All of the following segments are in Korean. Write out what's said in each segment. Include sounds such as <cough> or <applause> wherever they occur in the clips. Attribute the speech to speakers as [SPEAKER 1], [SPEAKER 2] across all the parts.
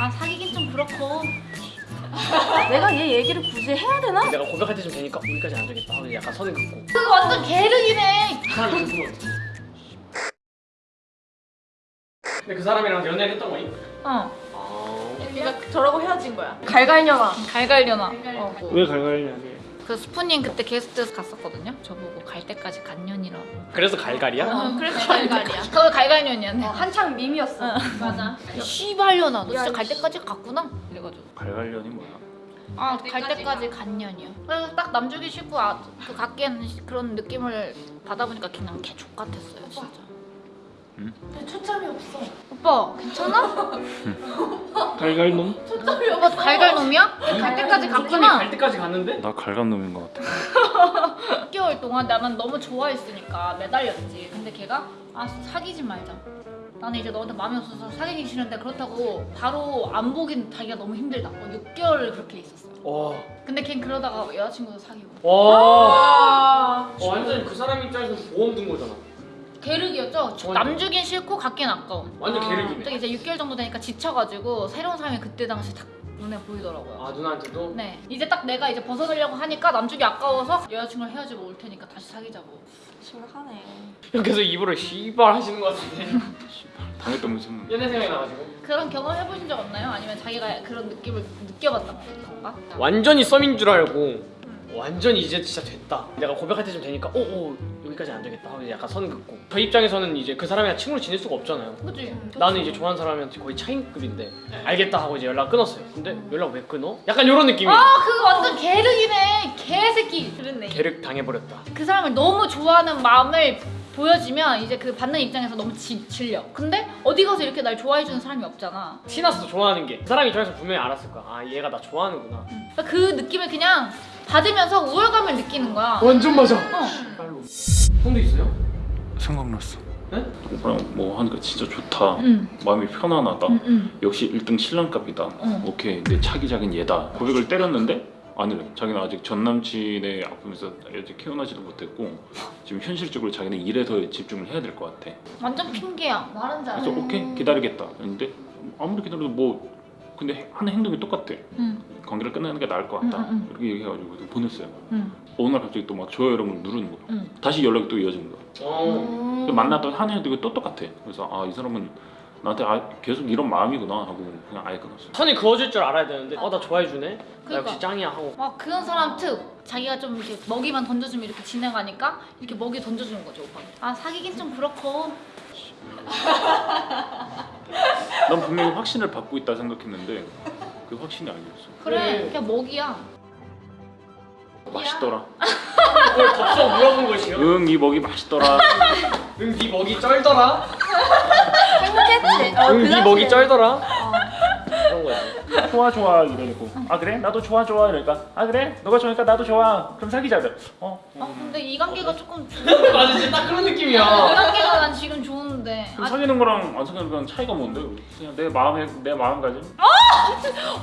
[SPEAKER 1] 아 사귀긴 좀 그렇고 <laughs>
[SPEAKER 2] 내가 얘 얘기를 굳이 해야 되나?
[SPEAKER 3] 내가 고백할 때 좀 되니까 여기까지 안 되겠다 하고 약간 선을 긋고
[SPEAKER 1] 그거 완전
[SPEAKER 3] 그 사람이 누구면 근데 그 사람이랑 연애를 했던 거니?
[SPEAKER 1] 어
[SPEAKER 3] 아...
[SPEAKER 2] 그러니까 저러고 헤어진 거야. 갈갈녀가.
[SPEAKER 1] 갈갈려나 어.
[SPEAKER 3] 왜 갈갈이냐게
[SPEAKER 1] 그 스푸님 그때 게스트 갔었거든요. 저보고 갈 때까지 간년이라고.
[SPEAKER 3] 그래서 갈갈이야?
[SPEAKER 1] 어, 그래서 갈갈이야. 그거 갈갈년이었네.
[SPEAKER 2] 어, 한창 밈이었어.
[SPEAKER 1] 맞아. 씨발려나 너
[SPEAKER 2] 야,
[SPEAKER 1] 진짜 갈
[SPEAKER 2] 씨.
[SPEAKER 1] 때까지 갔구나? 이래가지고.
[SPEAKER 4] 갈갈련이 뭐야?
[SPEAKER 1] 아 갈 때까지 간년이요. 그래서 딱 남주기 싫고 아, 그 갖기에는 그런 느낌을 받아보니까 그냥 개 족 같았어요 진짜.
[SPEAKER 2] 초점이 없어.
[SPEAKER 1] 오빠 괜찮아? <laughs>
[SPEAKER 3] 갈갈놈?
[SPEAKER 1] 오빠 갈갈 놈이야? 갈 때까지 갔구나.
[SPEAKER 3] 갈 때까지 갔는데?
[SPEAKER 4] 나 갈감놈인 것 같아. <laughs>
[SPEAKER 1] 6개월 동안 나만 너무 좋아했으니까 매달렸지. 근데 걔가 아 사귀지 말자. 나는 이제 너한테 마음이 없어서 사귀기 싫은데 그렇다고 바로 안 보긴 자기가 너무 힘들다. 뭐 6개월을 그렇게 있었어요
[SPEAKER 3] 와...
[SPEAKER 1] 근데 걘 그러다가 여자친구도 사귀고.
[SPEAKER 3] 와...
[SPEAKER 2] 아.
[SPEAKER 3] 어, 완전 그 사람 입장에서 보험 든 거잖아.
[SPEAKER 1] 계륵이었죠?
[SPEAKER 3] 완전-
[SPEAKER 1] 남주긴 싫고 갖긴 아까운
[SPEAKER 3] 완전
[SPEAKER 2] 아,
[SPEAKER 3] 계륵이네.
[SPEAKER 1] 또 이제 6개월 정도 되니까 지쳐가지고 새로운 사람이 그때 당시 딱 눈에 보이더라고요.
[SPEAKER 3] 아 누나한테도?
[SPEAKER 1] 네. 이제 딱 내가 이제 벗어들려고 하니까 남주기 아까워서 여자친구랑 헤어지고 올 테니까 다시 사귀자고.
[SPEAKER 2] 심각하네. <laughs>
[SPEAKER 3] 형 계속 입으로 씨발 하시는 거 같은데. <laughs>
[SPEAKER 4] 당했던 무슨
[SPEAKER 3] 옛날 생각이 나가지고.
[SPEAKER 1] 그런 경험 해보신 적 없나요? 아니면 자기가 그런 느낌을 느껴봤던 건가?
[SPEAKER 3] 완전히 썸인 줄 알고 완전히 이제 진짜 됐다. 내가 고백할 때좀 되니까 어, 어 여기까지 안 되겠다. 하고 약간 선 긋고. 저 입장에서는 이제 그 사람이랑 친구로 지낼 수가 없잖아요.
[SPEAKER 1] 그치?
[SPEAKER 3] 나는 이제 좋아하는 사람한테 거의 차인급인데 알겠다 하고 이제 연락 끊었어요. 근데 연락 왜 끊어? 약간 이런 느낌이에요.
[SPEAKER 1] 아 그거 완전 계륵이네. 개새끼. 그랬네.
[SPEAKER 3] 계륵 당해버렸다.
[SPEAKER 1] 그 사람을 너무 좋아하는 마음을 보여지면 이제 그 받는 입장에서 너무 지, 질려. 근데 어디 가서 이렇게 날 좋아해주는 사람이 없잖아.
[SPEAKER 3] 티났어 좋아하는 게 그 사람이 좋아해서 분명히 알았을 거야. 아 얘가 나 좋아하는구나.
[SPEAKER 1] 그러니까 그 느낌을 그냥 받으면서 우월감을 느끼는 거야
[SPEAKER 3] 완전 맞아
[SPEAKER 1] 어.
[SPEAKER 3] 형도 있어요?
[SPEAKER 4] 생각났어.
[SPEAKER 3] 네?
[SPEAKER 4] 오빠랑 뭐 하니까 진짜 좋다.
[SPEAKER 1] 응.
[SPEAKER 4] 마음이 편안하다.
[SPEAKER 1] 응, 응.
[SPEAKER 4] 역시 1등 신랑감이다.
[SPEAKER 1] 응.
[SPEAKER 4] 오케이 내 차기작은 얘다. 고백을 때렸는데 아니래. 자기는 아직 전 남친의 아픔에서 아직 깨어나지도 못했고 지금 현실적으로 자기는 일에 더 집중을 해야 될 것 같아.
[SPEAKER 1] 완전 핑계야 말은 잘해
[SPEAKER 4] 그래서 오케이 기다리겠다. 근데 아무리 기다려도 뭐 근데 하는 행동이 똑같아.
[SPEAKER 1] 응.
[SPEAKER 4] 관계를 끝내는 게 나을 것 같다.
[SPEAKER 1] 응, 응,
[SPEAKER 4] 이렇게 얘기해가지고 보냈어요.
[SPEAKER 1] 응.
[SPEAKER 4] 어느 날 갑자기 또 막 좋아요 이런 걸 누르는 거야.
[SPEAKER 1] 응.
[SPEAKER 4] 다시 연락이 또 이어지는 거야. 어또 만났던 한 해도 또 똑같아. 그래서 아 이 사람은 나한테 아, 계속 이런 마음이구나 하고 그냥 아예 끊었어.
[SPEAKER 3] 선이 그어질 줄 알아야 되는데 어나 좋아해주네? 나
[SPEAKER 1] 그러니까.
[SPEAKER 3] 역시 짱이야 하고
[SPEAKER 1] 막 그런 사람 특 자기가 좀 이렇게 먹이만 던져주면 이렇게 진행하니까 이렇게 먹이 던져주는 거죠 오빠 아 사귀긴 좀 그렇고
[SPEAKER 4] 난 분명히 확신을 받고 있다 생각했는데 그 확신이 아니었어.
[SPEAKER 1] 그래
[SPEAKER 3] 네.
[SPEAKER 1] 그냥 먹이야
[SPEAKER 4] 맛있더라.
[SPEAKER 3] 그걸 덥석 물어본 것이요?
[SPEAKER 4] 응이 먹이 맛있더라.
[SPEAKER 3] 응네 먹이 쩔더라?
[SPEAKER 2] 행복했지. 어, 그
[SPEAKER 3] 먹이. 쩔더라? 그런 거지
[SPEAKER 4] 좋아 좋아 이러고 아 그래 나도 좋아 좋아 이러니까 아 그래 너가 좋으니까 나도 좋아 그럼 사귀자. 어.
[SPEAKER 1] 아 근데 이 관계가 조금 이 <laughs>
[SPEAKER 3] 맞아 진짜 딱 그런 느낌이야
[SPEAKER 1] 관계가 난 지금 좋은데
[SPEAKER 4] 그럼
[SPEAKER 1] 아,
[SPEAKER 4] 사귀는 거랑 안 사귀는 거랑 차이가 뭔데? 그냥 내 마음에 내 마음가짐.
[SPEAKER 1] 아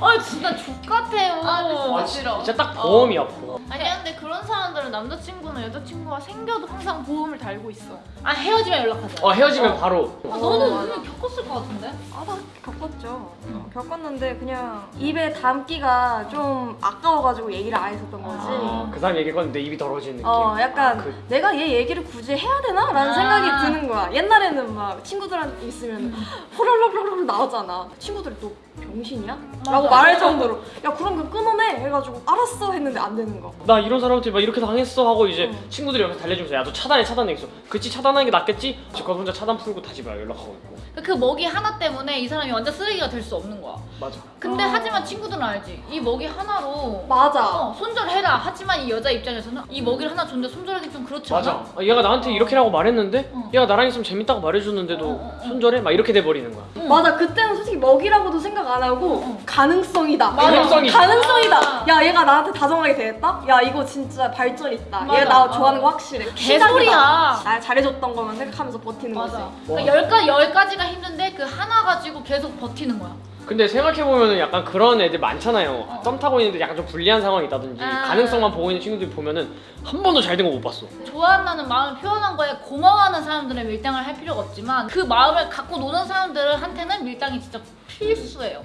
[SPEAKER 1] <laughs> 진짜 족같아요.
[SPEAKER 3] 아 진짜 딱 보험이야 보험.
[SPEAKER 5] 아니야 근데 그런 사람들은 남자친구나 여자친구가 생겨도 항상 보험을 달고 있어.
[SPEAKER 1] 아 헤어지면 연락하자.
[SPEAKER 3] 어 헤어지면 바로.
[SPEAKER 1] 아, 너는 분명 겪었을 것 같은데?
[SPEAKER 2] 아, 나 겪었죠. 어, 겪었는데 그냥 입에 담기가 좀 아까워가지고 얘기를 안 했었던 거지.
[SPEAKER 3] 아, 그 사람 얘기 꺼는데 입이 더러워지는 느낌.
[SPEAKER 2] 어, 약간
[SPEAKER 3] 아, 그,
[SPEAKER 2] 내가 얘 얘기를 굳이 해야 되나? 라는
[SPEAKER 1] 아.
[SPEAKER 2] 생각이 드는 거야. 옛날에는 막 친구들한테 있으면 호롤롤롤 나오잖아. 친구들이 또 병신이야? 라고 말할 정도로. 야 그럼 그 끊어내! 해가지고 알았어! 했는데 안 되는 거.
[SPEAKER 3] 나 이런 사람한테 막 이렇게 당했어 하고 이제
[SPEAKER 2] 응.
[SPEAKER 3] 친구들이 옆에서 달래주면서 야 너 차단해 차단해 있어 그치 차단하는 게 낫겠지? 지금 혼자 차단 풀고 다시 막 연락하고 있고.
[SPEAKER 1] 그 먹이 하나 때문에 이 사람이 완전 쓰레기가 될 수 없는 거야.
[SPEAKER 3] 맞아
[SPEAKER 1] 근데
[SPEAKER 2] 아.
[SPEAKER 1] 하지만 친구들은 알지 이 먹이 하나로
[SPEAKER 2] 맞아.
[SPEAKER 1] 어, 손절해라 하지만 이 여자 입장에서는 이 먹이를 하나 줬는데 손절하기 좀 그렇지 않아?
[SPEAKER 3] 맞아 아, 얘가 나한테 이렇게라고 말했는데
[SPEAKER 1] 어.
[SPEAKER 3] 얘가 나랑 있으면 재밌다고 말해줬는데도
[SPEAKER 1] 어, 어, 어.
[SPEAKER 3] 손절해? 막 이렇게 돼버리는 거야
[SPEAKER 1] 응.
[SPEAKER 2] 맞아 그때는 솔직히 먹이라고도 생각 안 하고
[SPEAKER 1] 응.
[SPEAKER 2] 가능성이다
[SPEAKER 1] 맞아.
[SPEAKER 3] 가능성이
[SPEAKER 2] 가능성이다 야 얘가 나한테 다정하게 대했다? 야 이거 진짜 발전 있다
[SPEAKER 1] 맞아.
[SPEAKER 2] 얘나
[SPEAKER 1] 어.
[SPEAKER 2] 좋아하는 거 확실해
[SPEAKER 1] 개소리야.
[SPEAKER 2] 날 잘해줬던 거만 생각하면서 버티는
[SPEAKER 1] 맞아
[SPEAKER 2] 거지
[SPEAKER 1] 그러니까 열, 가, 열 가지가 힘든데 그 하나 가지고 계속 버티는 거야
[SPEAKER 3] 근데 생각해보면은 약간 그런 애들 많잖아요
[SPEAKER 1] 어.
[SPEAKER 3] 썸 타고 있는데 약간 좀 불리한 상황이 있다든지
[SPEAKER 1] 아.
[SPEAKER 3] 가능성만 보고 있는 친구들 보면은 한 번도 잘 된 거 못 봤어
[SPEAKER 1] 좋아한다는 마음을 표현한 거에 고마워하는 사람들은 밀당을 할 필요가 없지만 그 마음을 갖고 노는 사람들한테는 밀당이 진짜 필수예요.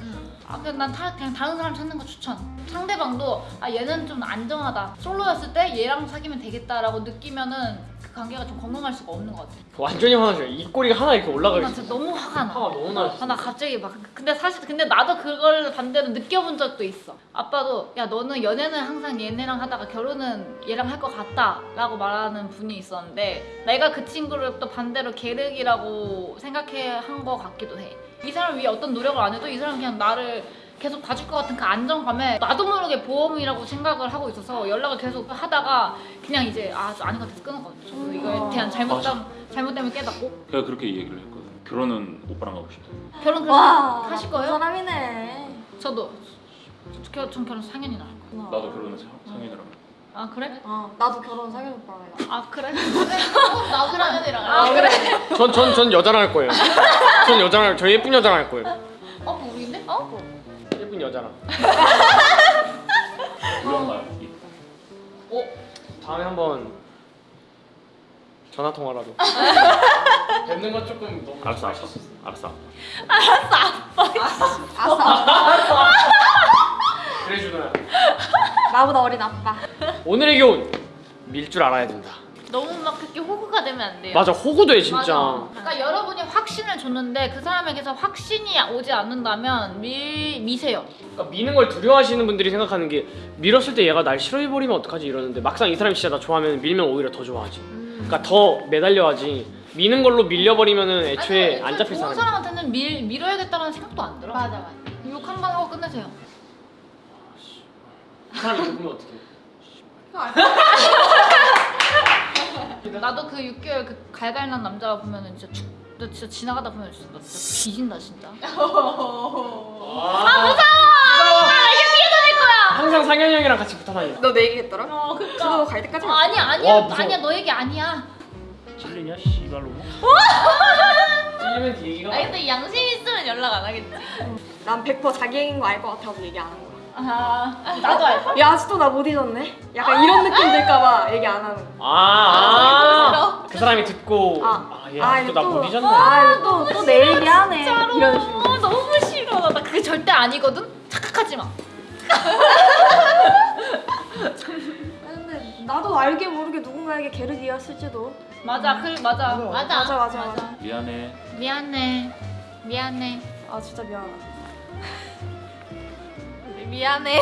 [SPEAKER 1] 아, 그냥 난 다, 그냥 다른 사람 찾는 거 추천. 상대방도 아 얘는 좀 안정하다. 솔로였을 때 얘랑 사귀면 되겠다라고 느끼면은 그 관계가 좀 건강할 수가 없는 것 같아.
[SPEAKER 3] 완전히 화나죠 이 꼬리가 하나 이렇게 올라가
[SPEAKER 1] 나
[SPEAKER 3] 있어
[SPEAKER 1] 진짜 너무 화가 나.
[SPEAKER 3] 화가 너무 나지
[SPEAKER 1] 아, 나 갑자기 막 근데 사실 근데 나도 그걸 반대로 느껴본 적도 있어. 아빠도 야 너는 연애는 항상 얘네랑 하다가 결혼은 얘랑 할 것 같다라고 말하는 분이 있었는데 내가 그 친구를 또 반대로 계륵이라고 생각해 한 것 같기도 해. 이 사람 위해 어떤 노력을 안 해도 이 사람 그냥 나를 계속 봐줄 것 같은 그 안정감에 나도 모르게 보험이라고 생각을 하고 있어서 연락을 계속 하다가 그냥 이제 아 아닌 것 같아서 끊었거든요. 저도 이거에 대한 잘못됨 잘못됨을 깨닫고
[SPEAKER 4] 제가 그렇게 얘기를 했거든. 결혼은 오빠랑 하고 싶다.
[SPEAKER 1] 결혼 그래서
[SPEAKER 2] 와
[SPEAKER 1] 하실 거예요?
[SPEAKER 2] 사람이네.
[SPEAKER 1] 저도 저, 전 결혼 4년이나 할 거예요.
[SPEAKER 4] 나도 결혼은 상- 상현이랑.
[SPEAKER 1] 아 그래?
[SPEAKER 2] 어 나도 결혼 상현 오빠랑 해.
[SPEAKER 1] 아 그래? <laughs>
[SPEAKER 5] 나도 상현이랑
[SPEAKER 1] 아 그래?
[SPEAKER 3] 전, 전, 전 여자랑 할 거예요 전 여자랑 저 예쁜 여자랑 할 거예요
[SPEAKER 1] 어? 어?
[SPEAKER 3] 예쁜 여자랑. <laughs>
[SPEAKER 4] 우연가요?
[SPEAKER 3] 어? 다음에 한번 전화 통화라도. <laughs> 뵙는 건 조금 너무
[SPEAKER 4] 알았어, 알았어, 알았어.
[SPEAKER 2] 아싸.
[SPEAKER 3] 그래 준호야.
[SPEAKER 2] 나보다 어린 아빠.
[SPEAKER 3] 오늘의 교훈. 밀 줄 알아야 된다
[SPEAKER 5] 너무 막 그렇게 호구가 되면 안 돼요.
[SPEAKER 3] 맞아 호구도 해 진짜
[SPEAKER 1] 맞아. 그러니까 여러분이 확신을 줬는데 그 사람에게서 확신이 오지 않는다면 미, 미세요.
[SPEAKER 3] 그러니까 미는 걸 두려워하시는 분들이 생각하는 게 밀었을 때 얘가 날 싫어해버리면 어떡하지 이러는데 막상 이 사람이 진짜 나 좋아하면 밀면 오히려 더 좋아하지 그러니까 더 매달려하지 미는 걸로 밀려버리면은 애초에
[SPEAKER 1] 아니,
[SPEAKER 3] 안 잡힐
[SPEAKER 1] 좋은
[SPEAKER 3] 사람이
[SPEAKER 1] 사람한테는 밀, 밀어야겠다는 생각도 안 들어.
[SPEAKER 5] 맞아 맞아.
[SPEAKER 1] 욕 한 번 하고 끝내세요.
[SPEAKER 3] 그 사람이 누구면 어떡해
[SPEAKER 1] 나도 그 6개월 그 갈갈난 남자 보면은 진짜 죽, 너 진짜 지나가다 보면 진짜 나 진짜 뒤진다 진짜. <laughs>
[SPEAKER 3] 아 무서워 항상 상현이 형이랑 같이 붙어 다녀
[SPEAKER 2] 너 내 얘기 했더라?
[SPEAKER 1] 어 그니까.
[SPEAKER 2] 그거 갈 때까지.
[SPEAKER 1] 아, 아니야 아니야
[SPEAKER 3] 와, 무서워.
[SPEAKER 1] 아니야 너 얘기 아니야.
[SPEAKER 3] 찔리냐 씨발로 <laughs> 찔리면 네 얘기가
[SPEAKER 5] 아 근데 양심 있으면 연락 안 하겠지.
[SPEAKER 2] 난 100% 자기 얘기인 거 알 것 같아서 얘기 안 하는 거야.
[SPEAKER 1] 아 나도 알고.
[SPEAKER 2] 야 아직도 나 못 잊었네. 약간 이런 느낌 들까봐 얘기 안 하는 거야.
[SPEAKER 3] 아, 그 사람이 듣고
[SPEAKER 2] 아.
[SPEAKER 3] 아얘
[SPEAKER 2] 아,
[SPEAKER 3] 아직도 나
[SPEAKER 2] 이거
[SPEAKER 3] 못
[SPEAKER 2] 또-
[SPEAKER 3] 잊었네
[SPEAKER 2] 아또또 내 얘기하네. 이런 식으로.
[SPEAKER 1] 어, 너무 싫어. 나, 나 그게 절대 아니거든. 착각하지 마. <laughs>
[SPEAKER 2] 근데 나도 알게 모르게 누군가에게 계륵이었을지도.
[SPEAKER 1] 맞아, 그 맞아.
[SPEAKER 5] 맞아.
[SPEAKER 2] 맞아 맞아 맞아.
[SPEAKER 4] 미안해.
[SPEAKER 1] 미안해. 미안해.
[SPEAKER 2] 아 진짜 미안하다.
[SPEAKER 5] 미안해.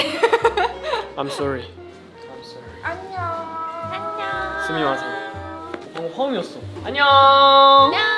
[SPEAKER 3] I'm <laughs> sorry I'm sorry
[SPEAKER 2] 안녕.
[SPEAKER 5] 안녕.
[SPEAKER 3] 스미마셍 어, 화음이었어 안녕
[SPEAKER 5] 안녕.